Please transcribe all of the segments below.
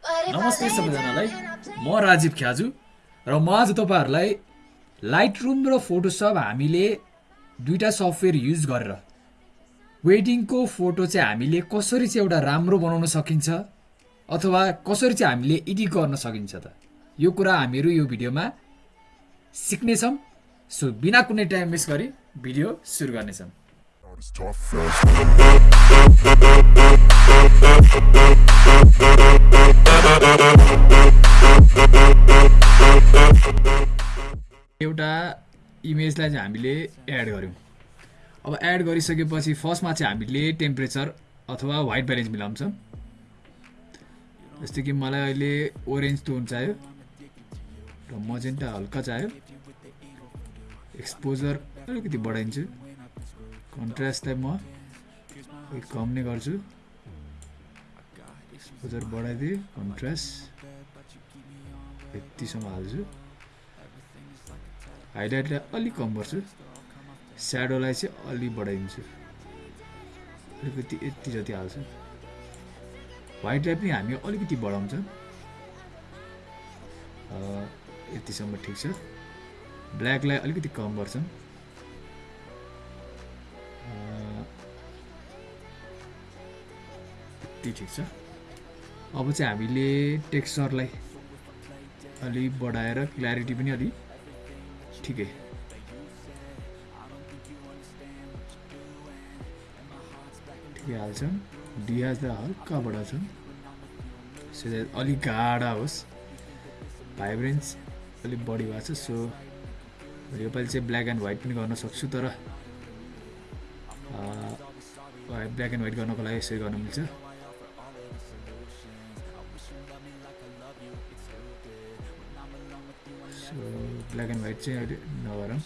नमस्ते सबैजनालाई। म राजीव ख्याजु र म आज तपाईँहरूलाई लाइट रुम र फोटोसप हामीले दुईवटा सफ्टवेयर युज गरेर वेडिङको फोटो चाहिँ हामीले कसरी चाहिँ एउटा राम्रो बनाउन सकिन्छ अथवा कसरी चाहिँ हामीले एडिट गर्न सकिन्छ त। यो कुरा हामीहरू यो भिडियोमा सिक्नेछौँ। सो बिना कुनै टाइम वेस्ट गरी भिडियो सुरु गर्नेछौँ. एउटा इमेजलाई चाहिँ हामीले एड गऱ्यौँ। अब एड गरिसकेपछि फर्स्टमा चाहिँ हामीले टेम्परेचर अथवा वाइट ब्यालेन्स मिलाउँछौँ। जस्तै कि मलाई अहिले ओरेन्ज टोन चाहियो र मजेन्टा हल्का चाहियो। एक्सपोजर अलिकति बढाइदिन्छु। कन्ट्रास्टलाई म कम नै गर्छु। एक्सपोजर बढाइदिएँ कन्ट्रास्ट यतिसम्म हाल्छु। हाइलाइटलाई अलिक कम गर्छु। स्याडोलाई चाहिँ अलिक बढाइदिन्छु। अलिकति यति जति हाल्छु। वाइटलाई पनि हामी अलिकति बढाउँछ। यतिसम्म ठिक छ। ब्ल्याकलाई अलिकति कम गर्छौँ। यति ठिक छ। अब चाहिँ हामीले टेक्स्चरलाई अलिक बढाएर क्ल्यारिटी पनि अलिक ठिकै। ठिकै हाल्छौँ डियाजलाई हल्का बढाउँछौँ सो अलिक गाढा होस्। भाइब्रेन्स अलिक बढी भएको छ सो योपालि चाहिँ ब्ल्याक एन्ड व्हाइट पनि गर्न सक्छु तर ब्ल्याक एन्ड व्हाइट गर्नको लागि यसरी गर्न मिल्छ। सो ब्ल्याक एन्ड व्हाइट चाहिँ अहिले नगरौँ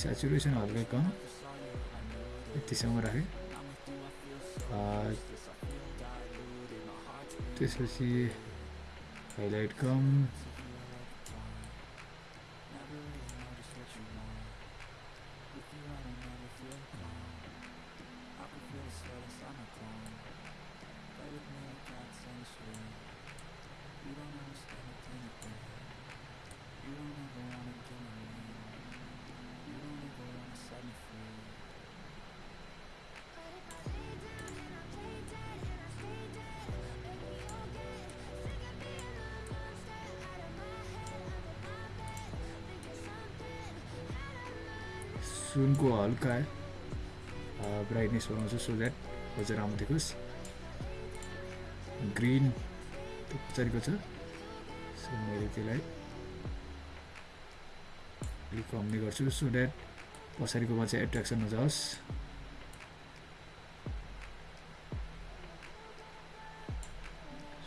सेचुरेसन हल्कै कम यतिसम्म राखेँ अँ, त्यसपछि हाइलाइट कम सुनको हल्का ब्राइटनेस बनाउँछु सो द्याट अझ राम्रो देखोस् ग्रिन त्यो पछाडिको छ। सो मैले त्यसलाई अलिक कम नै गर्छु। सो द्याट पछाडिकोमा चाहिँ एट्र्याक्सन नजाओस्।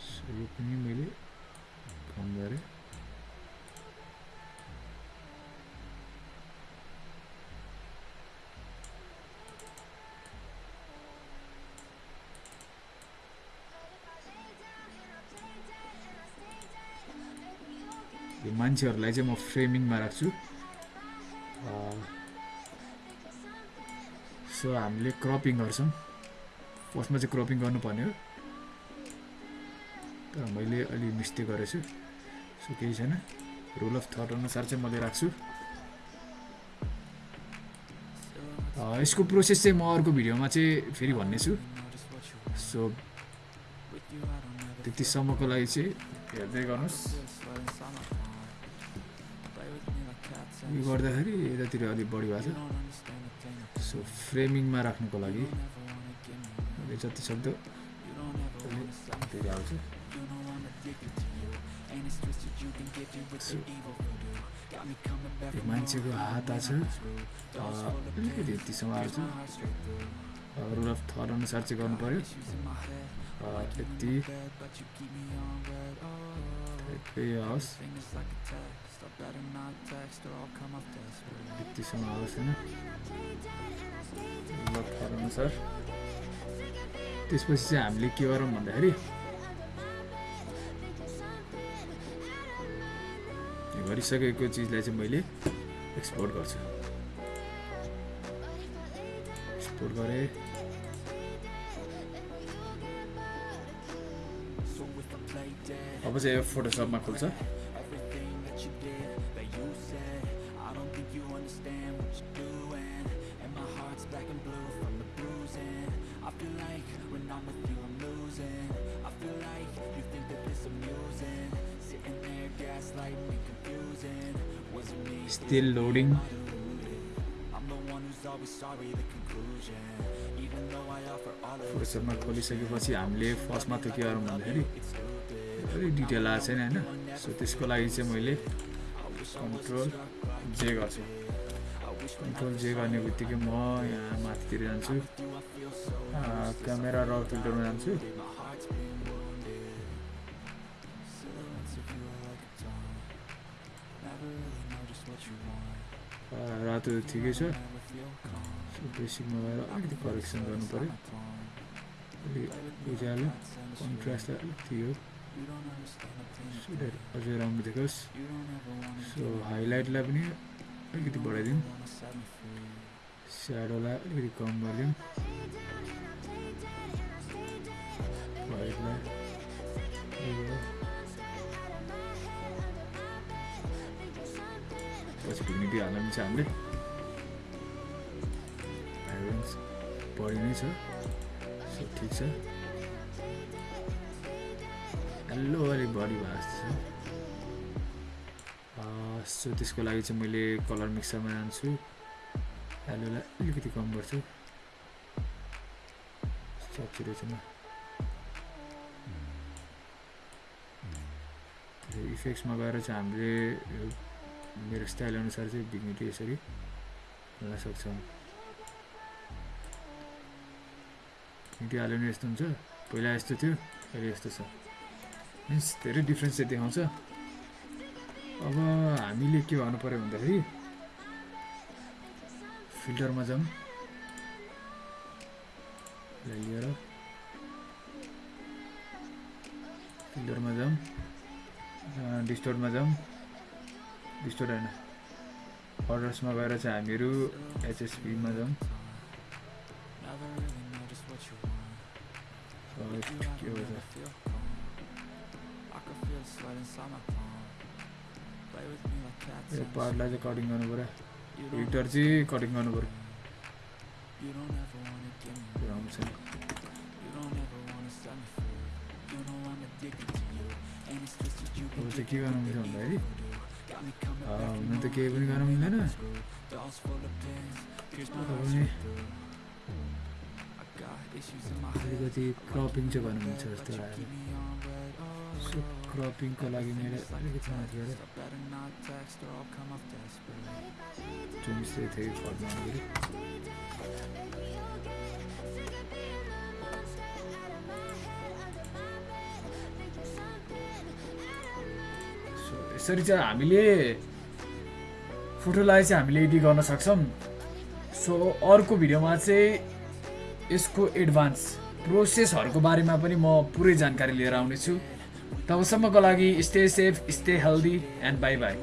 सो यो पनि मैले कम गरेँ। मान्छेहरूलाई चाहिँ म फ्रेमिङमा राख्छु। सो हामीले क्रपिङ गर्छौँ। फर्स्टमा चाहिँ क्रपिङ गर्नुपर्ने हो। तर मैले अलि मिस्टेक गरेछु। सो केही छैन। रुल अफ थट अनुसार चाहिँ मैले राख्छु। यसको प्रोसेस चाहिँ म अर्को भिडियोमा चाहिँ फेरि भन्नेछु। सो त्यतिसम्मको लागि चाहिँ हेर्दै गर्नुहोस्। यो गर्दाखेरि यतातिर अलिक बढी भएको छ। सो फ्रेमिङमा राख्नुको लागि। जति सक्दो यो मान्छेको हात छ अलिकति यतिसम्म हाल्छु रुल अफ थर अनुसार चाहिँ गर्नु पऱ्यो यति त्यसपछि चाहिँ हामीले के गरौँ भन्दाखेरि गरिसकेको चिजलाई चाहिँ मैले एक्सपोर्ट गर्छु। एक्सपोर्ट गरेँ। अब चाहिँ यो फोटोसपमा खुल्छ Still loading. फोटोसपमा खोलिसकेपछि हामीले फर्स्टमा त के गरौँ भन्दाखेरि अलिक डिटेल आएको छैन होइन? सो त्यसको लागि चाहिँ मैले कन्ट्रोल जे गर्छु। कन्ट्रोल जे गर्ने बित्तिकै म यहाँ माथितिर जान्छु। क्यामेरा र फिल्टरमा जान्छु। रातो ठिकै छ। बेसिकमा गएर अलिकति करेक्सन गर्नु पऱ्यो अलिक उज्यालो कन्ट्रास्टलाई अलिक थियो अझै राम्रो देखोस् सो हाइलाइटलाई पनि अलिकति बढाइदिउँ स्याडोलाई अलिकति कम गरिदिउँ पछि भिग्निटी हाल्न पनि छ हामीले बढी नै छ सो ठिक छ हेलो अलिक बढी भएको जस्तो छ सो त्यसको लागि चाहिँ मैले कलर मिक्सरमा जान्छु। हेलोलाई अलिकति कम गर्छु। इफेक्ट्समा गएर चाहिँ हामीले मेरो स्टाइल अनुसार चाहिँ भिग्निटी यसरी हाल्न सक्छौँ भिग्निटी हाल्यो भने यस्तो हुन्छ। पहिला यस्तो थियो अहिले यस्तो छ। मिन्स धेरै डिफ्रेन्स चाहिँ देखाउँछ। अब हामीले के गर्नु पऱ्यो भन्दाखेरि फिल्टरमा जाउँ। लिएर फिल्टरमा जाउँ। डिस्टोरमा जाउँ। डिस्टोर होइन। अर्डर्समा गएर चाहिँ हामीहरू एचएसपीमा जाउँ। हो त? यो पार्टलाई चाहिँ कटिङ गर्नु पऱ्यो हिटर चाहिँ कटिङ गर्नु पऱ्यो चाहिँ के गर्नु मिल्छ भन्दाखेरि हुन त केही पनि गर्नु मिल्दैन अलिकति क्रपिङ चाहिँ मिल्छ जस्तो लाग्यो। सो क्रपिङको लागि मैले अलिकति माथि गएर जुन चाहिँ यसरी चाहिँ हामीले फोटोलाई चाहिँ हामीले एडिट गर्न सक्छौँ। सो अर्को भिडियोमा चाहिँ यसको एडभान्स प्रोसेसहरूको बारेमा पनि म पुरै जानकारी लिएर आउनेछु। तबसम्मको लागि stay safe stay healthy and bye bye